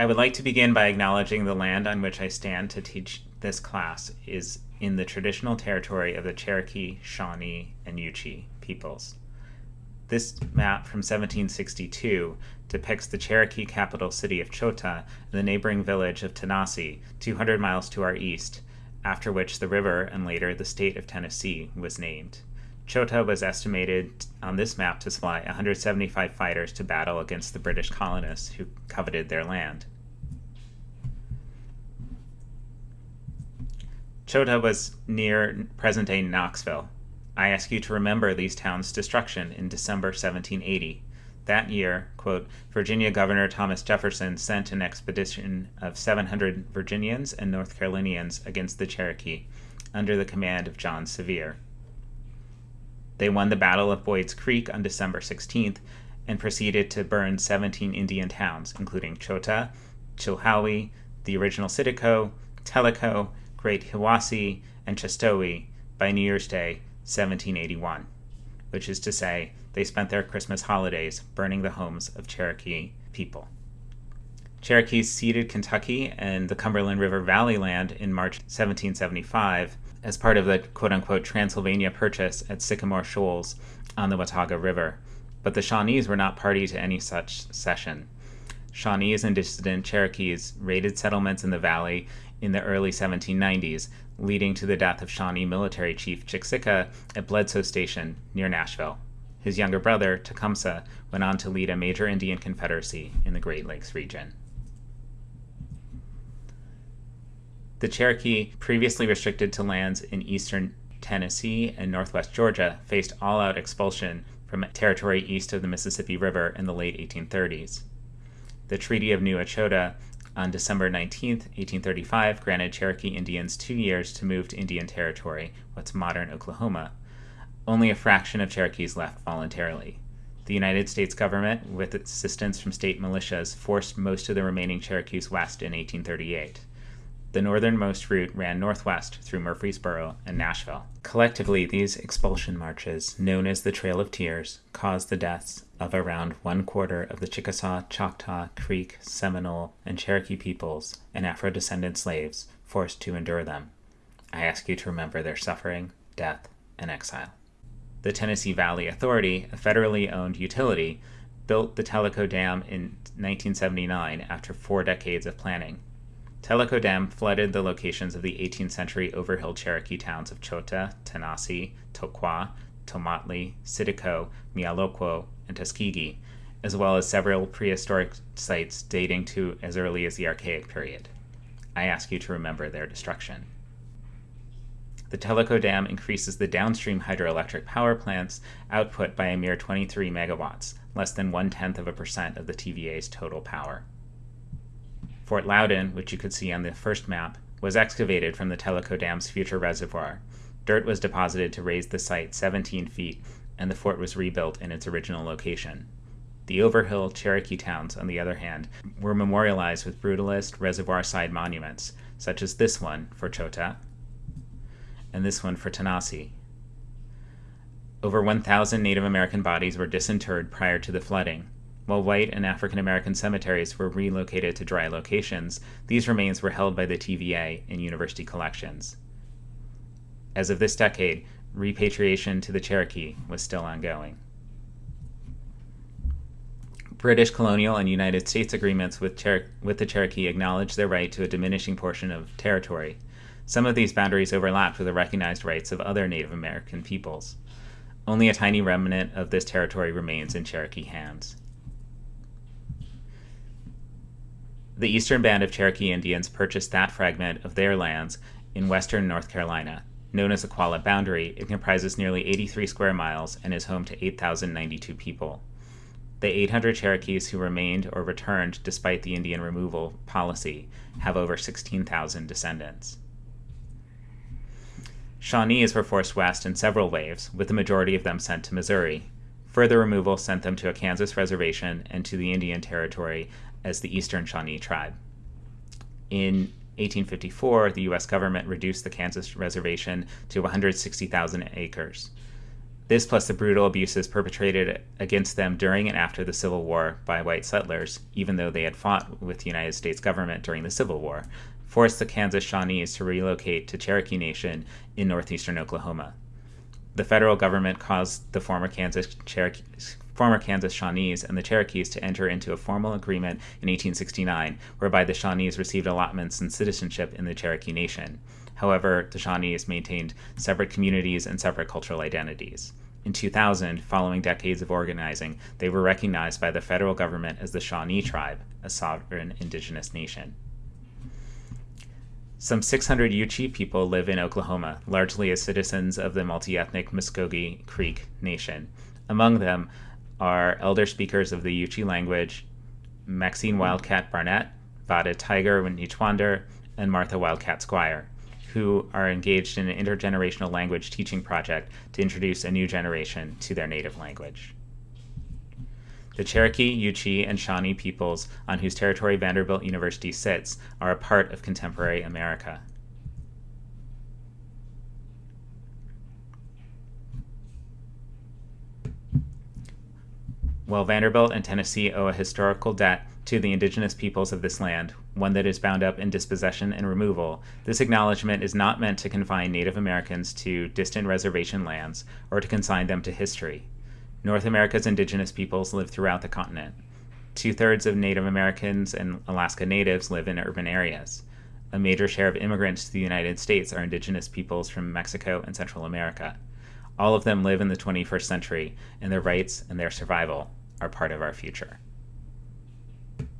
I would like to begin by acknowledging the land on which I stand to teach this class is in the traditional territory of the Cherokee, Shawnee, and Yuchi peoples. This map from 1762 depicts the Cherokee capital city of Chota and the neighboring village of Tanasi, 200 miles to our east, after which the river and later the state of Tennessee was named. Chota was estimated on this map to supply 175 fighters to battle against the British colonists who coveted their land. Chota was near present day Knoxville. I ask you to remember these towns' destruction in December 1780. That year, quote, Virginia Governor Thomas Jefferson sent an expedition of 700 Virginians and North Carolinians against the Cherokee under the command of John Sevier. They won the Battle of Boyd's Creek on December 16th and proceeded to burn 17 Indian towns, including Chota, Chilhowie, the original Sitico, Tellico, Great Hiwassee, and Chestowe by New Year's Day, 1781, which is to say, they spent their Christmas holidays burning the homes of Cherokee people. Cherokees ceded Kentucky and the Cumberland River Valley land in March 1775 as part of the quote unquote Transylvania Purchase at Sycamore Shoals on the Watauga River, but the Shawnees were not party to any such cession. Shawnees and dissident Cherokees raided settlements in the valley in the early 1790s, leading to the death of Shawnee military chief Chiksika at Bledsoe Station near Nashville. His younger brother, Tecumseh, went on to lead a major Indian confederacy in the Great Lakes region. The Cherokee, previously restricted to lands in eastern Tennessee and northwest Georgia, faced all out expulsion from territory east of the Mississippi River in the late 1830s. The Treaty of New Echota on December 19, 1835, granted Cherokee Indians two years to move to Indian Territory, what's modern Oklahoma. Only a fraction of Cherokees left voluntarily. The United States government, with assistance from state militias, forced most of the remaining Cherokees west in 1838. The northernmost route ran northwest through Murfreesboro and Nashville. Collectively, these expulsion marches, known as the Trail of Tears, caused the deaths of around one quarter of the Chickasaw, Choctaw, Creek, Seminole, and Cherokee peoples and Afro descendant slaves forced to endure them. I ask you to remember their suffering, death, and exile. The Tennessee Valley Authority, a federally owned utility, built the Tellico Dam in 1979 after four decades of planning. Tellico Dam flooded the locations of the 18th century overhill Cherokee towns of Chota, Tanasi, Toqua, Tomatli, Sitico, Mialoqua, and Tuskegee, as well as several prehistoric sites dating to as early as the Archaic period. I ask you to remember their destruction. The Tellico Dam increases the downstream hydroelectric power plant's output by a mere 23 megawatts, less than one tenth of a percent of the TVA's total power. Fort Loudoun, which you could see on the first map, was excavated from the Tellico Dam's future reservoir. Dirt was deposited to raise the site 17 feet, and the fort was rebuilt in its original location. The Overhill Cherokee towns, on the other hand, were memorialized with brutalist reservoir side monuments, such as this one for Chota and this one for Tanasi. Over 1,000 Native American bodies were disinterred prior to the flooding, while white and African American cemeteries were relocated to dry locations, these remains were held by the TVA in university collections. As of this decade, repatriation to the Cherokee was still ongoing. British colonial and United States agreements with, Cher- with the Cherokee acknowledged their right to a diminishing portion of territory. Some of these boundaries overlapped with the recognized rights of other Native American peoples. Only a tiny remnant of this territory remains in Cherokee hands. The eastern band of Cherokee Indians purchased that fragment of their lands in western North Carolina. Known as the Qualla Boundary, it comprises nearly 83 square miles and is home to 8,092 people. The 800 Cherokees who remained or returned despite the Indian removal policy have over 16,000 descendants. Shawnees were forced west in several waves, with the majority of them sent to Missouri. Further removal sent them to a Kansas reservation and to the Indian Territory as the Eastern Shawnee tribe. In 1854, the U.S. government reduced the Kansas reservation to 160,000 acres. This, plus the brutal abuses perpetrated against them during and after the Civil War by white settlers, even though they had fought with the United States government during the Civil War, forced the Kansas Shawnees to relocate to Cherokee Nation in northeastern Oklahoma. The federal government caused the former Kansas Cherokee former Kansas Shawnees and the Cherokees to enter into a formal agreement in 1869, whereby the Shawnees received allotments and citizenship in the Cherokee Nation. However, the Shawnees maintained separate communities and separate cultural identities. In 2000, following decades of organizing, they were recognized by the federal government as the Shawnee Tribe, a sovereign indigenous nation. Some 600 Yuchi people live in Oklahoma, largely as citizens of the multi ethnic Muskogee Creek Nation. Among them are elder speakers of the Yuchi language Maxine Wildcat Barnett, Vada Tiger Nichwander, and Martha Wildcat Squire who are engaged in an intergenerational language teaching project to introduce a new generation to their native language. The Cherokee, Yuchi, and Shawnee peoples on whose territory Vanderbilt University sits are a part of contemporary America. While Vanderbilt and Tennessee owe a historical debt to the indigenous peoples of this land, one that is bound up in dispossession and removal, this acknowledgement is not meant to confine Native Americans to distant reservation lands or to consign them to history. North America's indigenous peoples live throughout the continent. Two thirds of Native Americans and Alaska Natives live in urban areas. A major share of immigrants to the United States are indigenous peoples from Mexico and Central America. All of them live in the 21st century, and their rights and their survival are part of our future.